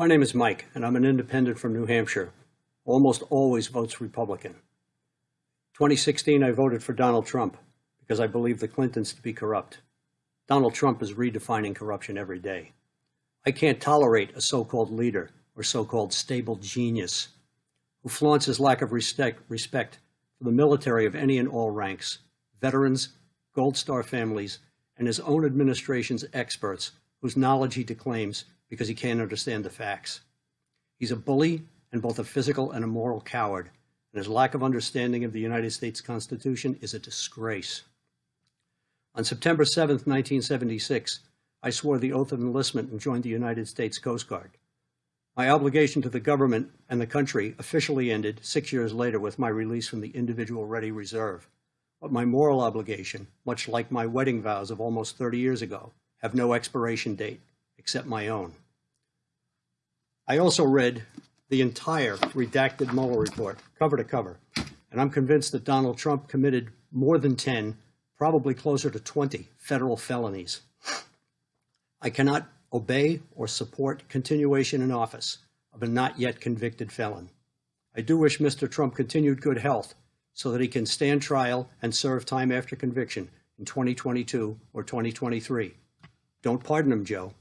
My name is Mike, and I'm an independent from New Hampshire. Almost always votes Republican. 2016, I voted for Donald Trump because I believe the Clintons to be corrupt. Donald Trump is redefining corruption every day. I can't tolerate a so-called leader or so-called stable genius who flaunts his lack of respect, respect for the military of any and all ranks, veterans, Gold Star families, and his own administration's experts whose knowledge he declaims because he can't understand the facts. He's a bully and both a physical and a moral coward, and his lack of understanding of the United States Constitution is a disgrace. On September 7, 1976, I swore the oath of enlistment and joined the United States Coast Guard. My obligation to the government and the country officially ended six years later with my release from the Individual Ready Reserve. But my moral obligation, much like my wedding vows of almost 30 years ago, have no expiration date except my own. I also read the entire redacted Mueller report, cover to cover, and I'm convinced that Donald Trump committed more than 10, probably closer to 20 federal felonies. I cannot obey or support continuation in office of a not yet convicted felon. I do wish Mr. Trump continued good health so that he can stand trial and serve time after conviction in 2022 or 2023. Don't pardon him, Joe.